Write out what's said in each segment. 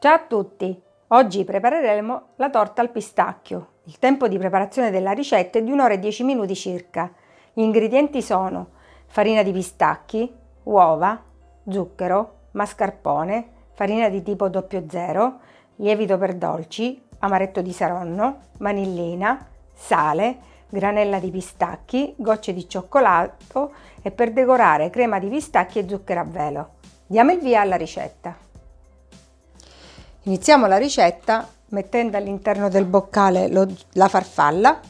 Ciao a tutti! Oggi prepareremo la torta al pistacchio. Il tempo di preparazione della ricetta è di 1 ora e 10 minuti circa. Gli ingredienti sono farina di pistacchi, uova, zucchero, mascarpone, farina di tipo 00, lievito per dolci, amaretto di saronno, vanillina, sale, granella di pistacchi, gocce di cioccolato e per decorare crema di pistacchi e zucchero a velo. Diamo il via alla ricetta. Iniziamo la ricetta mettendo all'interno del boccale lo, la farfalla,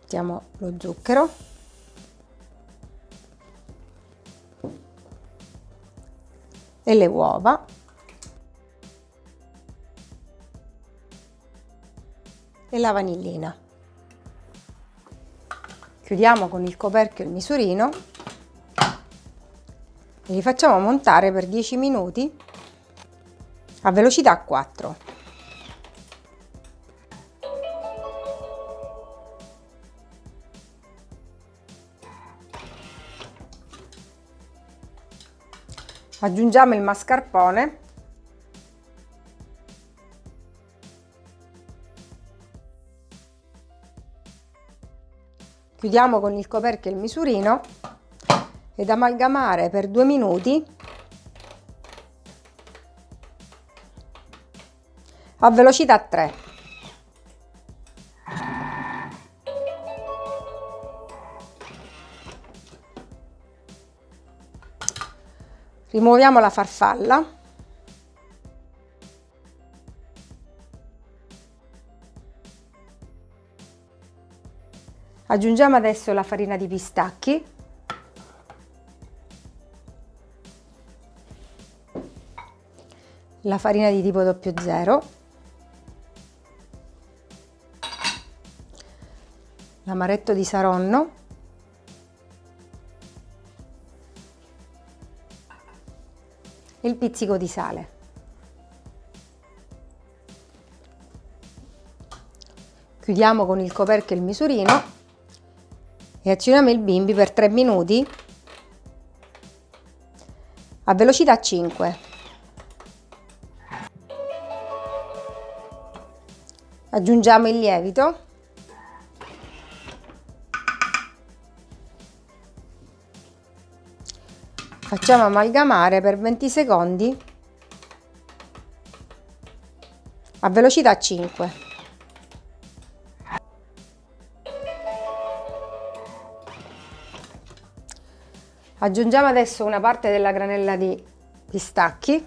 mettiamo lo zucchero, e le uova. E la vanillina. Chiudiamo con il coperchio il misurino li facciamo montare per 10 minuti a velocità 4. Aggiungiamo il mascarpone Chiudiamo con il coperchio il misurino ed amalgamare per due minuti a velocità 3. Rimuoviamo la farfalla. Aggiungiamo adesso la farina di pistacchi la farina di tipo 00, l'amaretto di saronno, il pizzico di sale. Chiudiamo con il coperchio il misurino e azioniamo il bimbi per 3 minuti a velocità 5. Aggiungiamo il lievito. Facciamo amalgamare per 20 secondi a velocità 5. Aggiungiamo adesso una parte della granella di pistacchi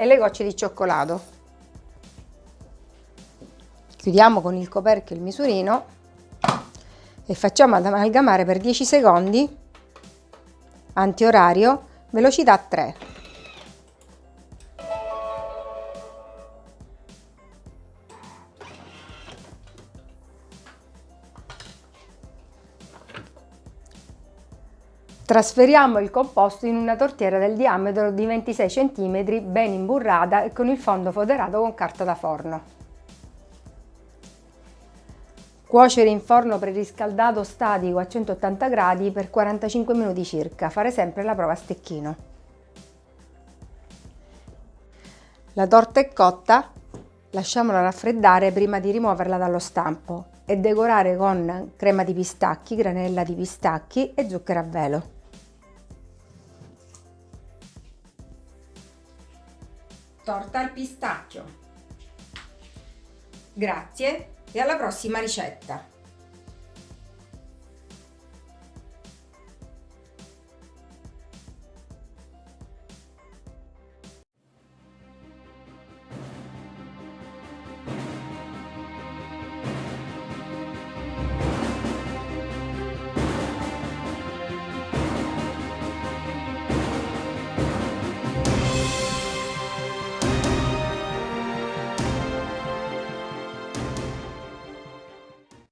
e le gocce di cioccolato. Chiudiamo con il coperchio il misurino e facciamo ad amalgamare per 10 secondi, antiorario, velocità 3. Trasferiamo il composto in una tortiera del diametro di 26 cm ben imburrata e con il fondo foderato con carta da forno. Cuocere in forno preriscaldato statico a 180 gradi per 45 minuti circa, fare sempre la prova a stecchino. La torta è cotta, lasciamola raffreddare prima di rimuoverla dallo stampo e decorare con crema di pistacchi, granella di pistacchi e zucchero a velo. Torta al pistacchio. Grazie e alla prossima ricetta!